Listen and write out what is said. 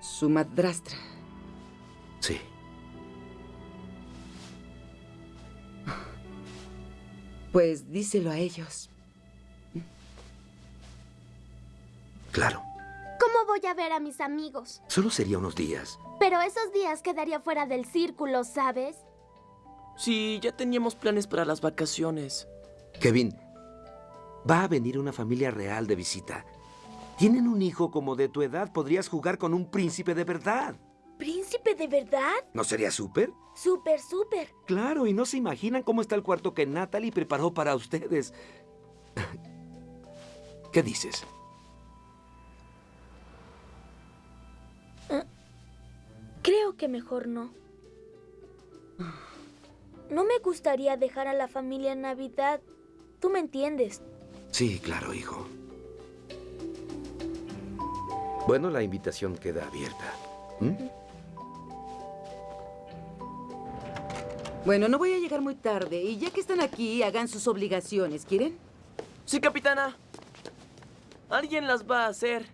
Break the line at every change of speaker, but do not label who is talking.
Su madrastra.
Sí.
Pues díselo a ellos.
Claro.
¿Cómo voy a ver a mis amigos?
Solo sería unos días.
Pero esos días quedaría fuera del círculo, ¿sabes?
Sí, ya teníamos planes para las vacaciones.
Kevin, va a venir una familia real de visita. Tienen un hijo como de tu edad. Podrías jugar con un príncipe de verdad.
¿Príncipe de verdad?
¿No sería súper?
Súper, súper.
Claro, y no se imaginan cómo está el cuarto que Natalie preparó para ustedes. ¿Qué dices?
Creo que mejor no. No me gustaría dejar a la familia en Navidad. Tú me entiendes.
Sí, claro, hijo. Bueno, la invitación queda abierta. ¿Mm?
Bueno, no voy a llegar muy tarde. Y ya que están aquí, hagan sus obligaciones. ¿Quieren?
Sí, capitana. Alguien las va a hacer.